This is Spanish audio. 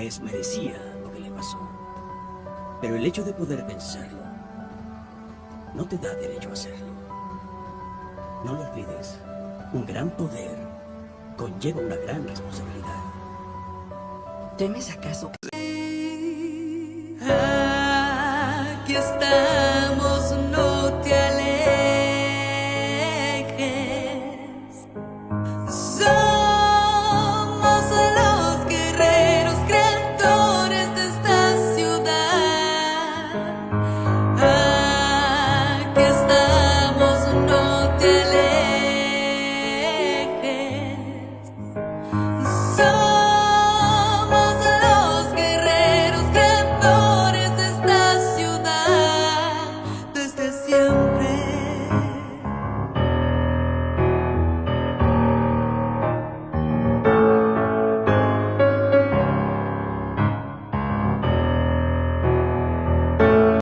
vez merecía lo que le pasó. Pero el hecho de poder pensarlo no te da derecho a hacerlo. No lo olvides, un gran poder conlleva una gran responsabilidad. ¿Temes acaso que... Aquí está. perfume